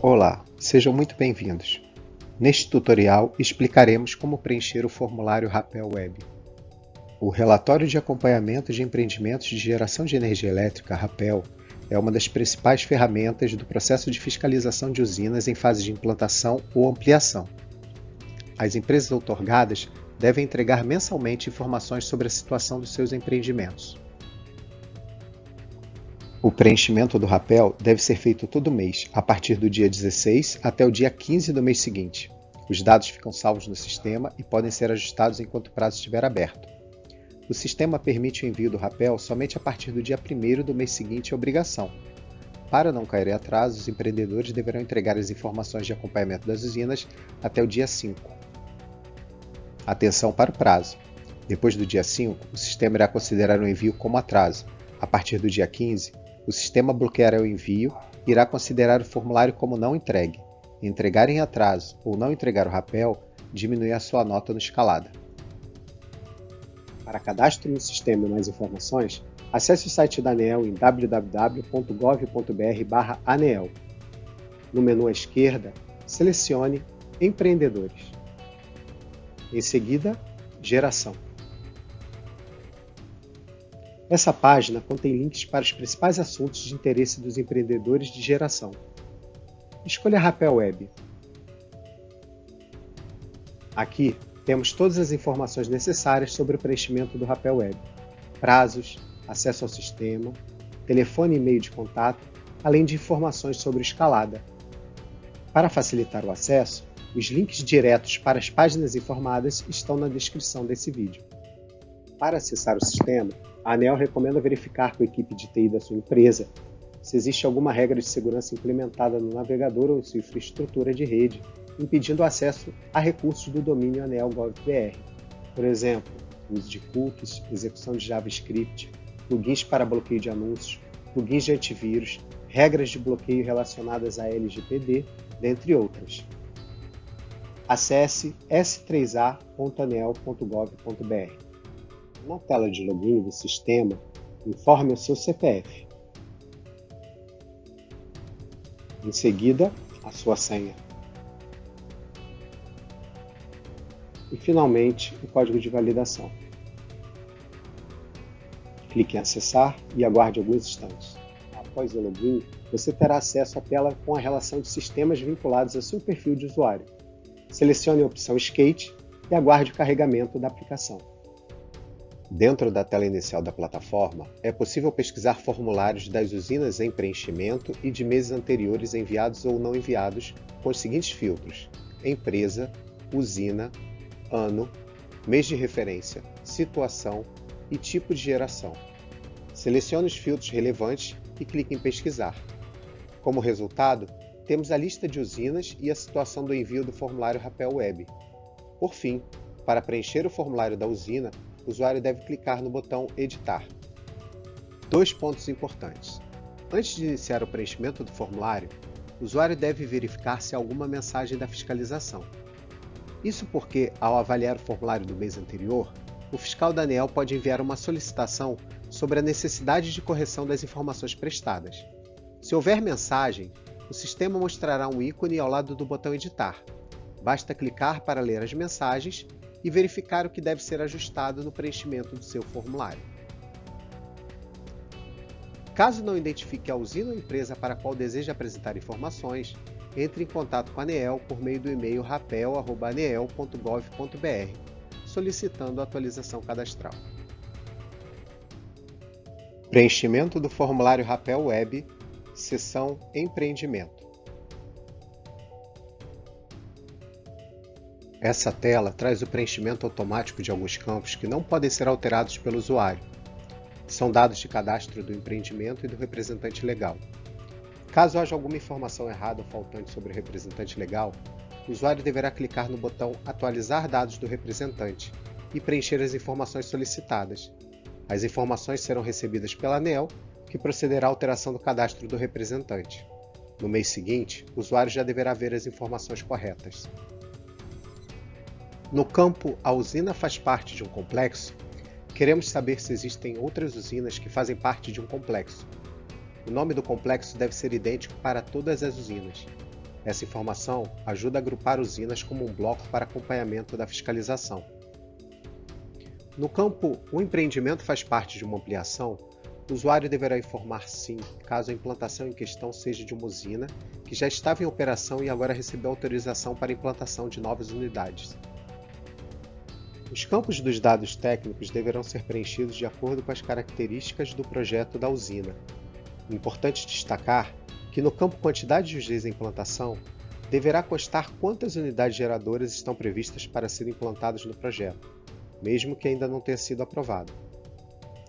Olá, sejam muito bem-vindos. Neste tutorial explicaremos como preencher o formulário Rapel Web. O Relatório de Acompanhamento de Empreendimentos de Geração de Energia Elétrica Rapel é uma das principais ferramentas do processo de fiscalização de usinas em fase de implantação ou ampliação. As empresas outorgadas devem entregar mensalmente informações sobre a situação dos seus empreendimentos. O preenchimento do rapel deve ser feito todo mês, a partir do dia 16 até o dia 15 do mês seguinte. Os dados ficam salvos no sistema e podem ser ajustados enquanto o prazo estiver aberto. O sistema permite o envio do rapel somente a partir do dia 1 do mês seguinte à obrigação. Para não cair em atraso, os empreendedores deverão entregar as informações de acompanhamento das usinas até o dia 5. Atenção para o prazo. Depois do dia 5, o sistema irá considerar o envio como atraso. A partir do dia 15, o sistema bloqueará o envio e irá considerar o formulário como não entregue. Entregar em atraso ou não entregar o rapel diminui a sua nota no escalada. Para cadastro no sistema e mais informações, acesse o site da ANEEL em www.gov.br/aneel. No menu à esquerda, selecione Empreendedores. Em seguida, Geração. Essa página contém links para os principais assuntos de interesse dos empreendedores de geração. Escolha Rapel Web. Aqui temos todas as informações necessárias sobre o preenchimento do Rapel Web, prazos, acesso ao sistema, telefone e e-mail de contato, além de informações sobre escalada. Para facilitar o acesso, os links diretos para as páginas informadas estão na descrição desse vídeo. Para acessar o sistema, a ANEL recomenda verificar com a equipe de TI da sua empresa se existe alguma regra de segurança implementada no navegador ou em sua infraestrutura de rede, impedindo o acesso a recursos do domínio ANEL.gov.br. Por exemplo, uso de cookies, execução de JavaScript, plugins para bloqueio de anúncios, plugins de antivírus, regras de bloqueio relacionadas a LGPD, dentre outras. Acesse s3a.anel.gov.br na tela de login do sistema, informe o seu CPF. Em seguida, a sua senha. E finalmente, o código de validação. Clique em acessar e aguarde alguns instantes. Após o login, você terá acesso à tela com a relação de sistemas vinculados ao seu perfil de usuário. Selecione a opção Skate e aguarde o carregamento da aplicação. Dentro da tela inicial da plataforma, é possível pesquisar formulários das usinas em preenchimento e de meses anteriores enviados ou não enviados com os seguintes filtros: empresa, usina, ano, mês de referência, situação e tipo de geração. Selecione os filtros relevantes e clique em pesquisar. Como resultado, temos a lista de usinas e a situação do envio do formulário Rapel Web. Por fim, para preencher o formulário da usina, o usuário deve clicar no botão Editar. Dois pontos importantes. Antes de iniciar o preenchimento do formulário, o usuário deve verificar se há alguma mensagem da fiscalização. Isso porque, ao avaliar o formulário do mês anterior, o fiscal da ANEEL pode enviar uma solicitação sobre a necessidade de correção das informações prestadas. Se houver mensagem, o sistema mostrará um ícone ao lado do botão Editar. Basta clicar para ler as mensagens e verificar o que deve ser ajustado no preenchimento do seu formulário. Caso não identifique a usina ou empresa para a qual deseja apresentar informações, entre em contato com a ANEEL por meio do e-mail rapel.aneel.gov.br, solicitando a atualização cadastral. Preenchimento do formulário Rapel Web, seção Empreendimento. Essa tela traz o preenchimento automático de alguns campos que não podem ser alterados pelo usuário. São dados de cadastro do empreendimento e do representante legal. Caso haja alguma informação errada ou faltante sobre o representante legal, o usuário deverá clicar no botão Atualizar dados do representante e preencher as informações solicitadas. As informações serão recebidas pela ANEL, que procederá à alteração do cadastro do representante. No mês seguinte, o usuário já deverá ver as informações corretas. No campo A usina faz parte de um complexo, queremos saber se existem outras usinas que fazem parte de um complexo. O nome do complexo deve ser idêntico para todas as usinas. Essa informação ajuda a agrupar usinas como um bloco para acompanhamento da fiscalização. No campo O empreendimento faz parte de uma ampliação, o usuário deverá informar sim caso a implantação em questão seja de uma usina que já estava em operação e agora recebeu autorização para implantação de novas unidades. Os campos dos dados técnicos deverão ser preenchidos de acordo com as características do projeto da usina. Importante destacar que no campo Quantidade de dias em implantação, deverá constar quantas unidades geradoras estão previstas para serem implantadas no projeto, mesmo que ainda não tenha sido aprovado.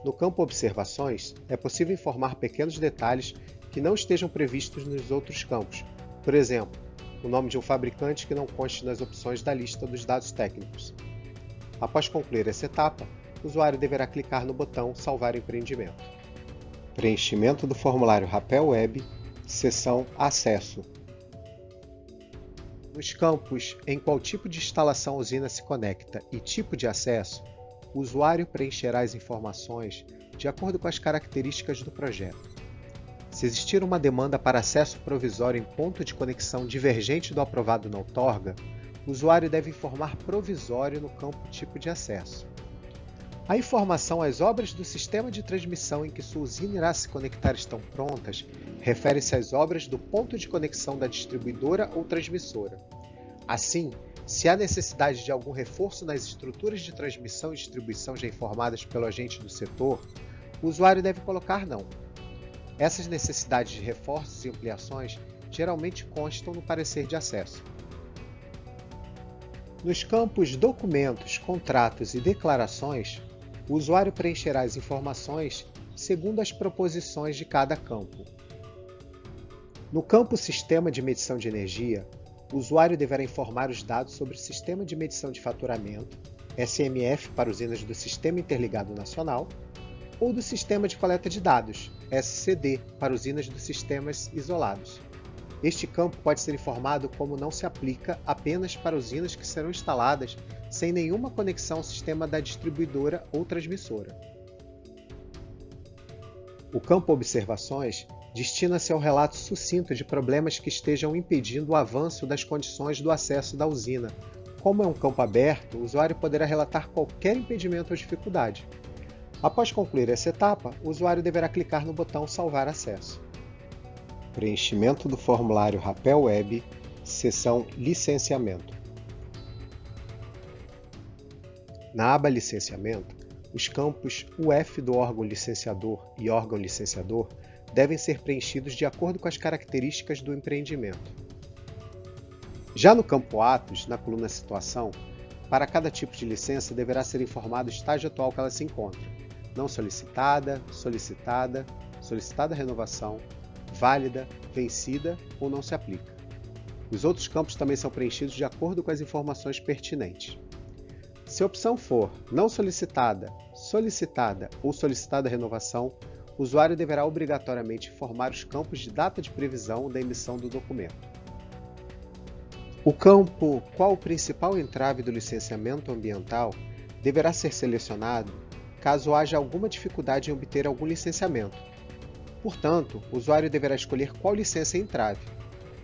No campo Observações, é possível informar pequenos detalhes que não estejam previstos nos outros campos, por exemplo, o nome de um fabricante que não conste nas opções da lista dos dados técnicos. Após concluir essa etapa, o usuário deverá clicar no botão Salvar empreendimento. Preenchimento do formulário Rapel Web, seção Acesso. Nos campos em qual tipo de instalação a usina se conecta e tipo de acesso, o usuário preencherá as informações de acordo com as características do projeto. Se existir uma demanda para acesso provisório em ponto de conexão divergente do aprovado na outorga, o usuário deve informar provisório no campo tipo de acesso. A informação às obras do sistema de transmissão em que sua usina irá se conectar estão prontas refere-se às obras do ponto de conexão da distribuidora ou transmissora. Assim, se há necessidade de algum reforço nas estruturas de transmissão e distribuição já informadas pelo agente do setor, o usuário deve colocar não. Essas necessidades de reforços e ampliações geralmente constam no parecer de acesso. Nos campos Documentos, Contratos e Declarações, o usuário preencherá as informações segundo as proposições de cada campo. No campo Sistema de Medição de Energia, o usuário deverá informar os dados sobre o Sistema de Medição de Faturamento, SMF para usinas do Sistema Interligado Nacional, ou do Sistema de Coleta de Dados, SCD, para usinas dos sistemas isolados. Este campo pode ser informado como não se aplica apenas para usinas que serão instaladas sem nenhuma conexão ao sistema da distribuidora ou transmissora. O campo Observações destina-se ao relato sucinto de problemas que estejam impedindo o avanço das condições do acesso da usina. Como é um campo aberto, o usuário poderá relatar qualquer impedimento ou dificuldade. Após concluir essa etapa, o usuário deverá clicar no botão Salvar acesso. Preenchimento do formulário Rapel Web, seção Licenciamento. Na aba Licenciamento, os campos UF do órgão licenciador e órgão licenciador devem ser preenchidos de acordo com as características do empreendimento. Já no campo Atos, na coluna Situação, para cada tipo de licença deverá ser informado o estágio atual que ela se encontra, não solicitada, solicitada, solicitada renovação, válida, vencida ou não se aplica. Os outros campos também são preenchidos de acordo com as informações pertinentes. Se a opção for não solicitada, solicitada ou solicitada renovação, o usuário deverá obrigatoriamente informar os campos de data de previsão da emissão do documento. O campo Qual o principal entrave do licenciamento ambiental deverá ser selecionado caso haja alguma dificuldade em obter algum licenciamento. Portanto, o usuário deverá escolher qual licença entrave.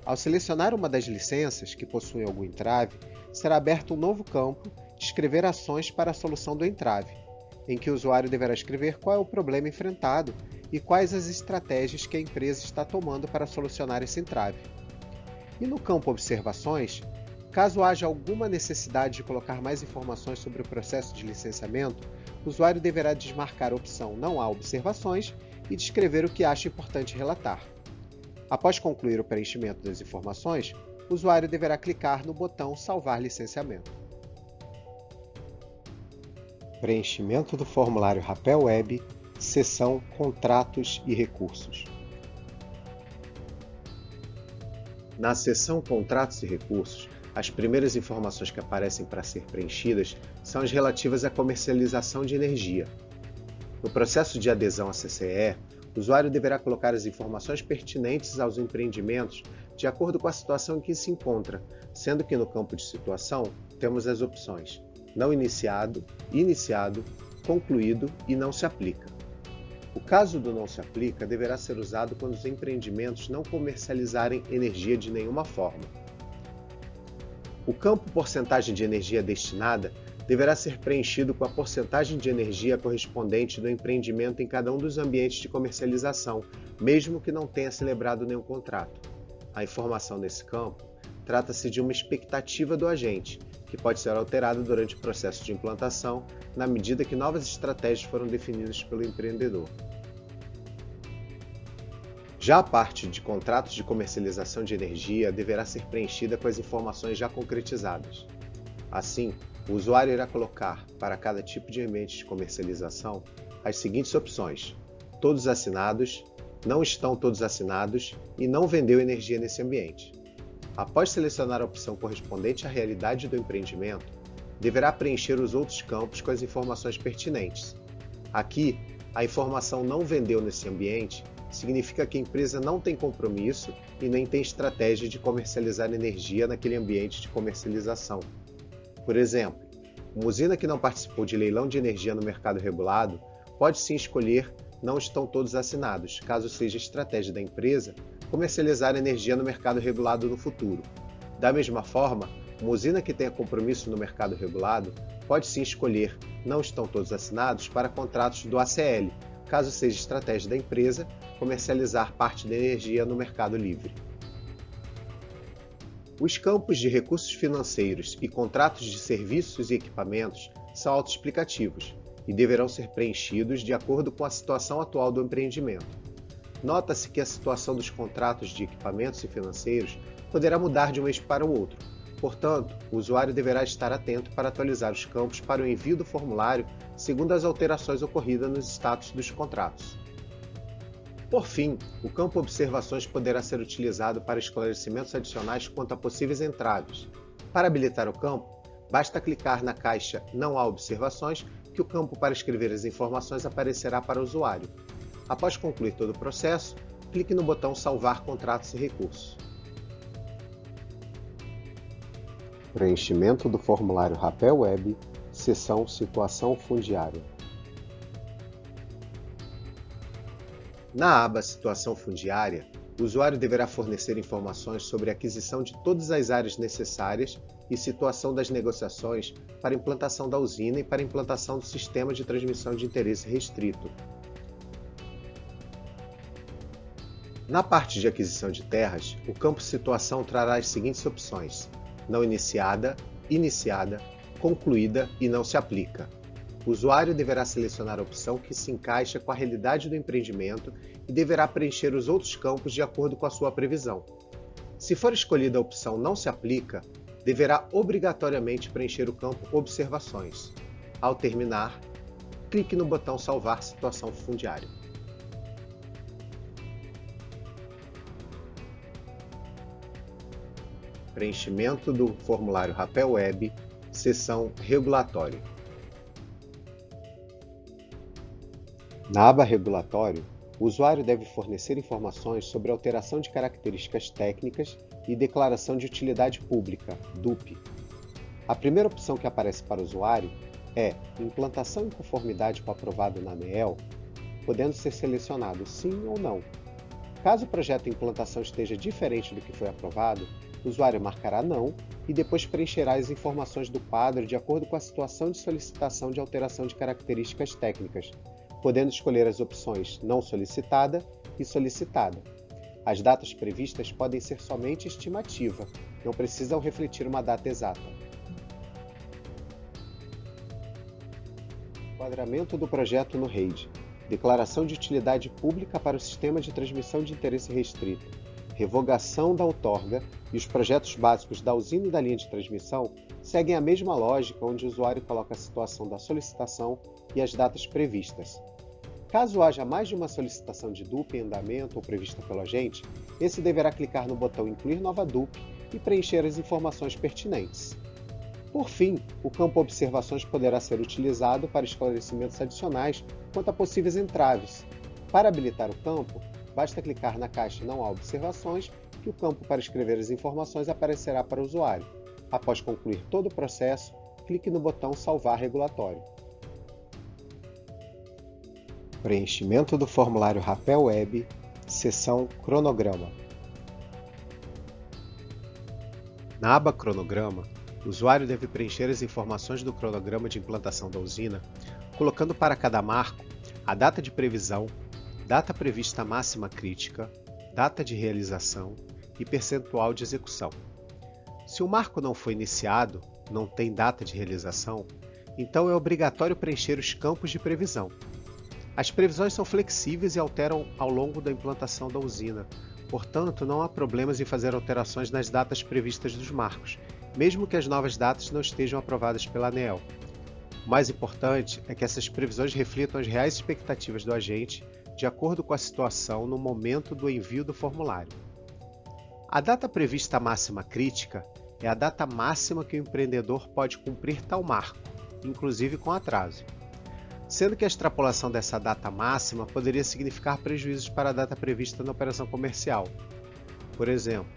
Ao selecionar uma das licenças que possuem algum entrave, será aberto um novo campo Descrever ações para a solução do entrave em que o usuário deverá escrever qual é o problema enfrentado e quais as estratégias que a empresa está tomando para solucionar esse entrave. E no campo Observações, caso haja alguma necessidade de colocar mais informações sobre o processo de licenciamento, o usuário deverá desmarcar a opção Não há observações e descrever o que acha importante relatar. Após concluir o preenchimento das informações, o usuário deverá clicar no botão Salvar licenciamento. Preenchimento do formulário Rapel Web, seção Contratos e Recursos. Na seção Contratos e Recursos, as primeiras informações que aparecem para ser preenchidas são as relativas à comercialização de energia. No processo de adesão à CCE, o usuário deverá colocar as informações pertinentes aos empreendimentos de acordo com a situação em que se encontra, sendo que no campo de situação temos as opções não iniciado, iniciado, concluído e não se aplica. O caso do não se aplica deverá ser usado quando os empreendimentos não comercializarem energia de nenhuma forma. O campo porcentagem de energia destinada deverá ser preenchido com a porcentagem de energia correspondente do empreendimento em cada um dos ambientes de comercialização, mesmo que não tenha celebrado nenhum contrato. A informação nesse campo trata-se de uma expectativa do agente, que pode ser alterada durante o processo de implantação, na medida que novas estratégias foram definidas pelo empreendedor. Já a parte de contratos de comercialização de energia deverá ser preenchida com as informações já concretizadas. Assim, o usuário irá colocar, para cada tipo de ambiente de comercialização, as seguintes opções: todos assinados, não estão todos assinados e não vendeu energia nesse ambiente. Após selecionar a opção correspondente à realidade do empreendimento, deverá preencher os outros campos com as informações pertinentes. Aqui, a informação não vendeu nesse ambiente significa que a empresa não tem compromisso e nem tem estratégia de comercializar energia naquele ambiente de comercialização. Por exemplo, uma usina que não participou de leilão de energia no mercado regulado pode sim escolher não estão todos assinados, caso seja estratégia da empresa comercializar energia no mercado regulado no futuro. Da mesma forma, uma usina que tenha compromisso no mercado regulado pode sim escolher não estão todos assinados para contratos do ACL, caso seja estratégia da empresa comercializar parte da energia no mercado livre. Os campos de recursos financeiros e contratos de serviços e equipamentos são autoexplicativos e deverão ser preenchidos de acordo com a situação atual do empreendimento. Nota-se que a situação dos contratos de equipamentos e financeiros poderá mudar de um mês para o outro. Portanto, o usuário deverá estar atento para atualizar os campos para o envio do formulário segundo as alterações ocorridas nos status dos contratos. Por fim, o campo Observações poderá ser utilizado para esclarecimentos adicionais quanto a possíveis entraves. Para habilitar o campo, basta clicar na caixa Não há observações que o campo para escrever as informações aparecerá para o usuário. Após concluir todo o processo, clique no botão Salvar contratos e recursos. Preenchimento do formulário Rapel Web, seção Situação Fundiária. Na aba Situação Fundiária, o usuário deverá fornecer informações sobre a aquisição de todas as áreas necessárias e situação das negociações para implantação da usina e para implantação do sistema de transmissão de interesse restrito. Na parte de aquisição de terras, o campo Situação trará as seguintes opções: não iniciada, iniciada, concluída e não se aplica. O usuário deverá selecionar a opção que se encaixa com a realidade do empreendimento e deverá preencher os outros campos de acordo com a sua previsão. Se for escolhida a opção Não se aplica, deverá obrigatoriamente preencher o campo Observações. Ao terminar, clique no botão Salvar situação fundiária. Preenchimento do formulário Rapel Web, seção Regulatório. Na aba Regulatório, o usuário deve fornecer informações sobre alteração de características técnicas e declaração de utilidade pública, DUP. A primeira opção que aparece para o usuário é Implantação em conformidade com o aprovado na ANEEL, podendo ser selecionado sim ou não. Caso o projeto de implantação esteja diferente do que foi aprovado, o usuário marcará não e depois preencherá as informações do quadro de acordo com a situação de solicitação de alteração de características técnicas, podendo escolher as opções não solicitada e solicitada. As datas previstas podem ser somente estimativa, não precisam refletir uma data exata. Enquadramento do projeto no REID. Declaração de utilidade pública para o sistema de transmissão de interesse restrito. Revogação da outorga e os projetos básicos da usina e da linha de transmissão seguem a mesma lógica onde o usuário coloca a situação da solicitação e as datas previstas. Caso haja mais de uma solicitação de DUP em andamento ou prevista pelo agente, esse deverá clicar no botão Incluir nova DUP e preencher as informações pertinentes. Por fim, o campo Observações poderá ser utilizado para esclarecimentos adicionais quanto a possíveis entraves. Para habilitar o campo, basta clicar na caixa Não há observações que o campo para escrever as informações aparecerá para o usuário. Após concluir todo o processo, clique no botão Salvar regulatório. Preenchimento do formulário Rapel Web, seção Cronograma. Na aba Cronograma, o usuário deve preencher as informações do cronograma de implantação da usina, colocando para cada marco a data de previsão, data prevista máxima crítica, data de realização e percentual de execução. Se o marco não foi iniciado, não tem data de realização, então é obrigatório preencher os campos de previsão. As previsões são flexíveis e alteram ao longo da implantação da usina, portanto não há problemas em fazer alterações nas datas previstas dos marcos, mesmo que as novas datas não estejam aprovadas pela ANEEL. O mais importante é que essas previsões reflitam as reais expectativas do agente de acordo com a situação no momento do envio do formulário. A data prevista máxima crítica é a data máxima que o empreendedor pode cumprir tal marco, inclusive com atraso sendo que a extrapolação dessa data máxima poderia significar prejuízos para a data prevista na operação comercial. Por exemplo,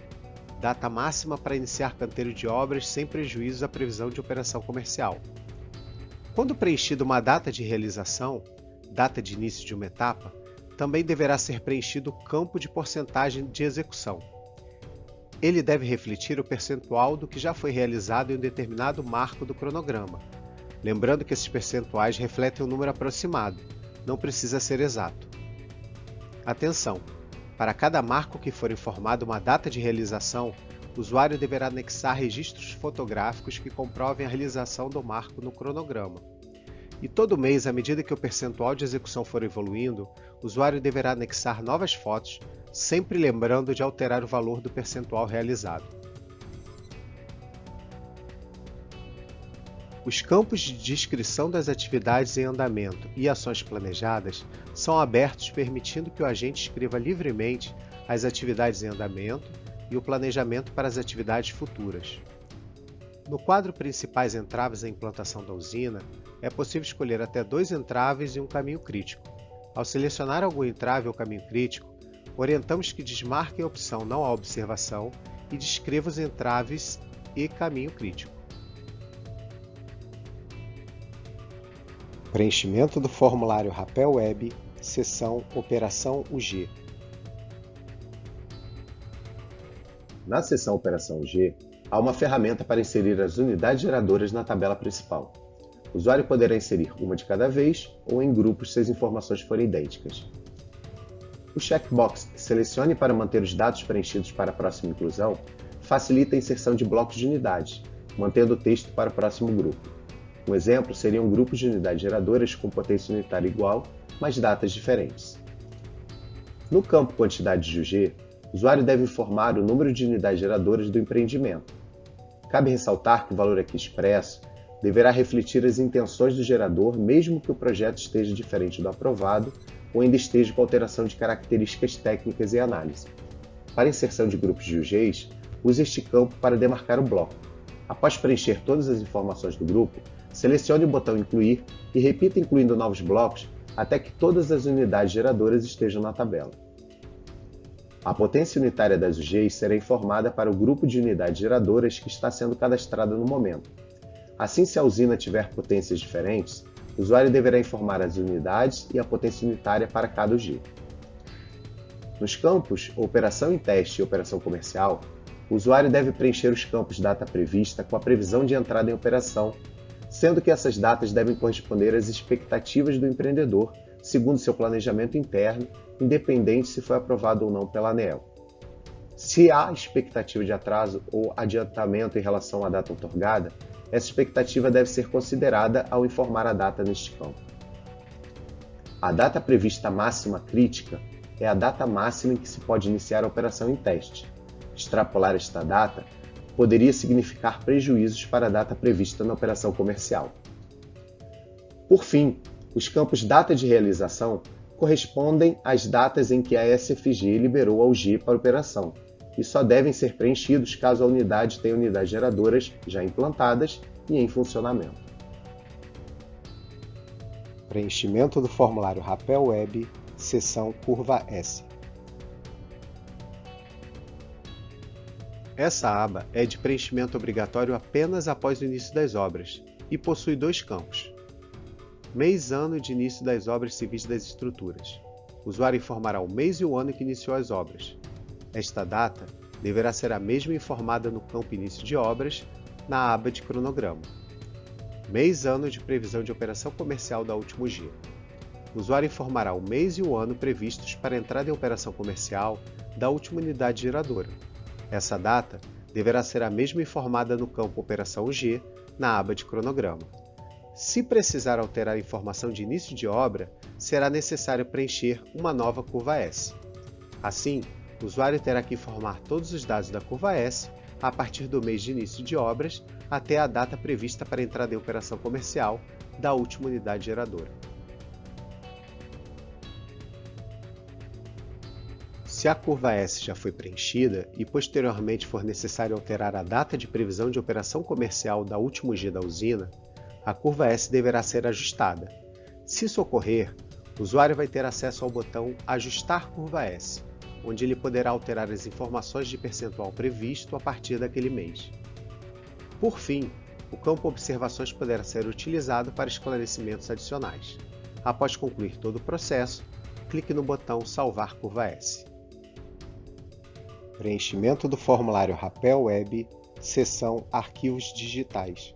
data máxima para iniciar canteiro de obras sem prejuízo à previsão de operação comercial. Quando preenchida uma data de realização, data de início de uma etapa, também deverá ser preenchido o campo de porcentagem de execução. Ele deve refletir o percentual do que já foi realizado em um determinado marco do cronograma, lembrando que esses percentuais refletem um número aproximado, não precisa ser exato. Atenção! Para cada marco que for informado uma data de realização, o usuário deverá anexar registros fotográficos que comprovem a realização do marco no cronograma. E todo mês, à medida que o percentual de execução for evoluindo, o usuário deverá anexar novas fotos, sempre lembrando de alterar o valor do percentual realizado. Os campos de descrição das atividades em andamento e ações planejadas são abertos permitindo que o agente escreva livremente as atividades em andamento e o planejamento para as atividades futuras. No quadro Principais entraves à implantação da usina, é possível escolher até dois entraves e um caminho crítico. Ao selecionar algum entrave ou caminho crítico, orientamos que desmarquem a opção Não há observação e descreva os entraves e caminho crítico. Preenchimento do formulário Rapel Web, seção Operação UG. Na seção Operação UG, há uma ferramenta para inserir as unidades geradoras na tabela principal. O usuário poderá inserir uma de cada vez ou em grupos se as informações forem idênticas. O checkbox Selecione para manter os dados preenchidos para a próxima inclusão facilita a inserção de blocos de unidades, mantendo o texto para o próximo grupo. Um exemplo seriam grupos de unidades geradoras com potência unitária igual, mas datas diferentes. No campo Quantidade de UG, o usuário deve informar o número de unidades geradoras do empreendimento. Cabe ressaltar que o valor aqui expresso deverá refletir as intenções do gerador, mesmo que o projeto esteja diferente do aprovado ou ainda esteja com alteração de características técnicas e análise. Para inserção de grupos de UGs, use este campo para demarcar o bloco. Após preencher todas as informações do grupo, Selecione o botão Incluir e repita incluindo novos blocos até que todas as unidades geradoras estejam na tabela. A potência unitária das UGs será informada para o grupo de unidades geradoras que está sendo cadastrado no momento. Assim, se a usina tiver potências diferentes, o usuário deverá informar as unidades e a potência unitária para cada UG. Nos campos Operação em Teste e Operação Comercial, o usuário deve preencher os campos Data Prevista com a previsão de entrada em operação sendo que essas datas devem corresponder às expectativas do empreendedor, segundo seu planejamento interno, independente se foi aprovado ou não pela ANEEL. Se há expectativa de atraso ou adiantamento em relação à data otorgada, essa expectativa deve ser considerada ao informar a data neste campo. A data prevista máxima crítica é a data máxima em que se pode iniciar a operação em teste. Extrapolar esta data poderia significar prejuízos para a data prevista na operação comercial. Por fim, os campos data de realização correspondem às datas em que a SFG liberou a UG para operação e só devem ser preenchidos caso a unidade tenha unidades geradoras já implantadas e em funcionamento. Preenchimento do formulário Rapel Web, seção Curva S. Essa aba é de preenchimento obrigatório apenas após o início das obras e possui dois campos. mês ano de início das obras civis das estruturas. O usuário informará o mês e o ano que iniciou as obras. Esta data deverá ser a mesma informada no campo início de obras, na aba de cronograma. Mês ano de previsão de operação comercial da último dia. O usuário informará o mês e o ano previstos para entrada em operação comercial da última unidade geradora. Essa data deverá ser a mesma informada no campo Operação G, na aba de cronograma. Se precisar alterar a informação de início de obra, será necessário preencher uma nova curva S. Assim, o usuário terá que informar todos os dados da curva S a partir do mês de início de obras até a data prevista para entrada em operação comercial da última unidade geradora. Se a curva S já foi preenchida e posteriormente for necessário alterar a data de previsão de operação comercial da último dia da usina, a curva S deverá ser ajustada. Se isso ocorrer, o usuário vai ter acesso ao botão Ajustar curva S, onde ele poderá alterar as informações de percentual previsto a partir daquele mês. Por fim, o campo Observações poderá ser utilizado para esclarecimentos adicionais. Após concluir todo o processo, clique no botão Salvar curva S. Preenchimento do formulário Rapel Web, seção Arquivos Digitais.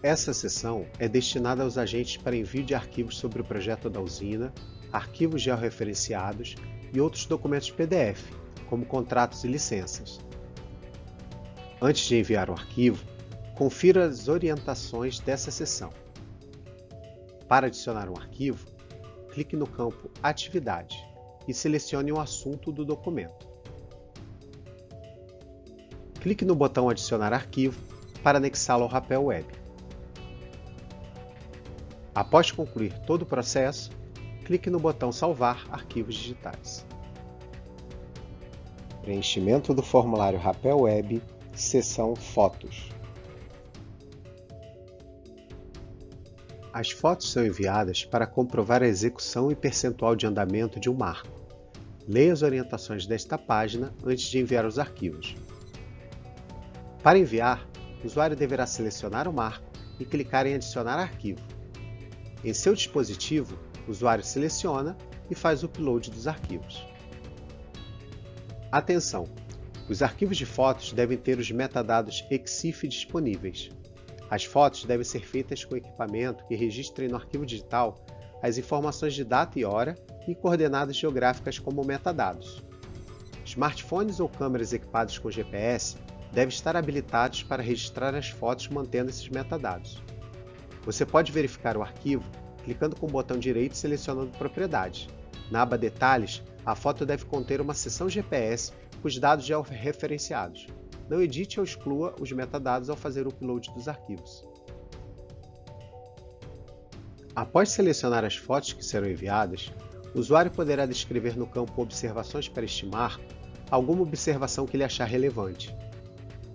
Essa seção é destinada aos agentes para envio de arquivos sobre o projeto da usina, arquivos georreferenciados e outros documentos PDF, como contratos e licenças. Antes de enviar o arquivo, confira as orientações dessa seção. Para adicionar um arquivo, clique no campo Atividade e selecione o assunto do documento. Clique no botão Adicionar arquivo para anexá-lo ao Rapel Web. Após concluir todo o processo, clique no botão Salvar arquivos digitais. Preenchimento do formulário Rapel Web, seção Fotos. As fotos são enviadas para comprovar a execução e percentual de andamento de um marco. Leia as orientações desta página antes de enviar os arquivos. Para enviar, o usuário deverá selecionar o marco e clicar em Adicionar arquivo. Em seu dispositivo, o usuário seleciona e faz o upload dos arquivos. Atenção! Os arquivos de fotos devem ter os metadados EXIF disponíveis. As fotos devem ser feitas com equipamento que registre no arquivo digital as informações de data e hora e coordenadas geográficas como metadados. Smartphones ou câmeras equipados com GPS devem estar habilitados para registrar as fotos mantendo esses metadados. Você pode verificar o arquivo clicando com o botão direito e selecionando Propriedades. Na aba Detalhes, a foto deve conter uma seção GPS com os dados georreferenciados. Não edite ou exclua os metadados ao fazer o upload dos arquivos. Após selecionar as fotos que serão enviadas, o usuário poderá descrever no campo Observações para estimar alguma observação que ele achar relevante.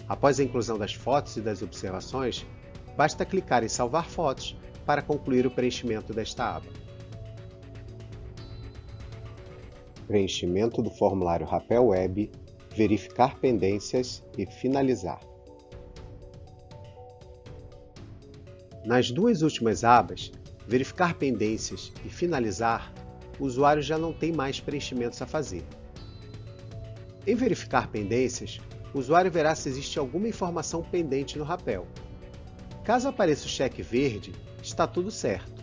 Após a inclusão das fotos e das observações, basta clicar em Salvar fotos para concluir o preenchimento desta aba. Preenchimento do formulário Rapel Web, verificar pendências e finalizar. Nas duas últimas abas, verificar pendências e finalizar, o usuário já não tem mais preenchimentos a fazer. Em verificar pendências, o usuário verá se existe alguma informação pendente no rapel, Caso apareça o cheque verde, está tudo certo.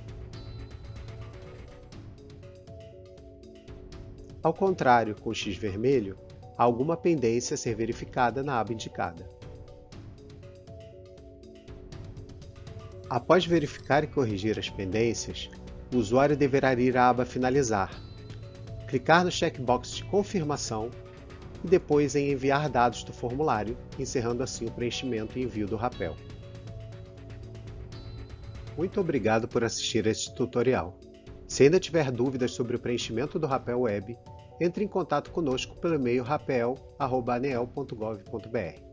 Ao contrário, com o X vermelho, alguma pendência a ser verificada na aba indicada. Após verificar e corrigir as pendências, o usuário deverá ir à aba Finalizar, clicar no checkbox de confirmação e depois em Enviar dados do formulário, encerrando assim o preenchimento e envio do rapel. Muito obrigado por assistir a este tutorial. Se ainda tiver dúvidas sobre o preenchimento do Rapel Web, entre em contato conosco pelo e-mail rapel.anel.gov.br.